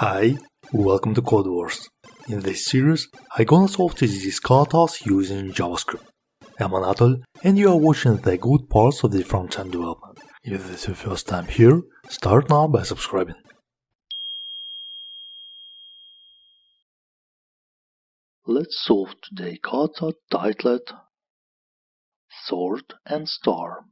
Hi, welcome to Code Wars. In this series, I'm gonna solve TDD katas using JavaScript. I'm Anatol, and you are watching the good parts of the front-end development. If this is your first time here, start now by subscribing. Let's solve today kata titled Sort and Star.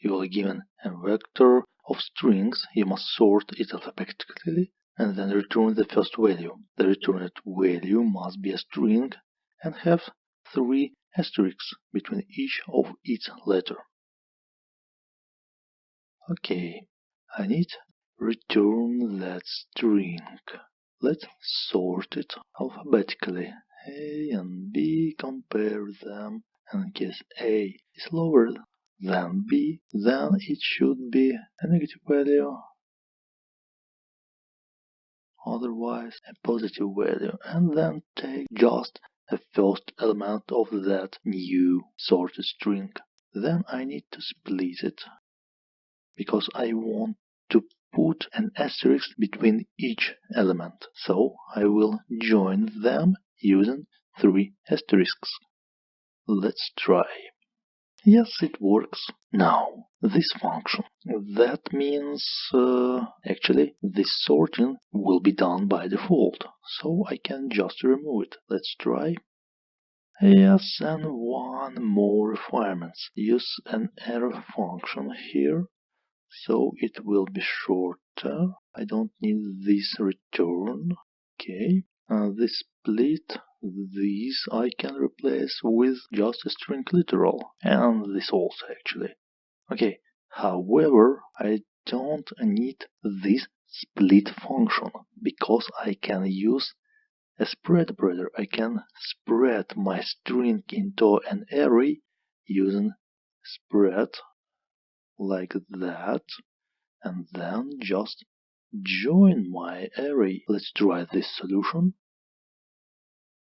You are given a vector of strings, you must sort it alphabetically and then return the first value. The returned value must be a string and have three asterisks between each of its letter. Okay, I need return that string. Let's sort it alphabetically. A and B, compare them, and in case A is lower than b, then it should be a negative value, otherwise a positive value, and then take just the first element of that new sorted string. Then I need to split it, because I want to put an asterisk between each element, so I will join them using three asterisks. Let's try. Yes, it works. Now, this function. That means, uh, actually, this sorting will be done by default, so I can just remove it. Let's try. Yes, and one more requirement. Use an arrow function here, so it will be shorter. I don't need this return. Okay, uh, this split these I can replace with just a string literal, and this also actually. Okay, however, I don't need this split function, because I can use a spread operator. I can spread my string into an array using spread like that, and then just join my array. Let's try this solution.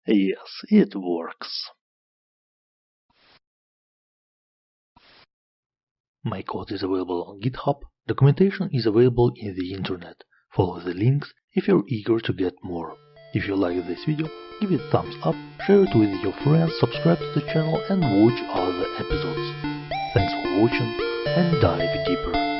Yes, it works. My code is available on GitHub. Documentation is available in the internet. Follow the links if you're eager to get more. If you like this video, give it a thumbs up, share it with your friends, subscribe to the channel and watch other episodes. Thanks for watching and dive deeper.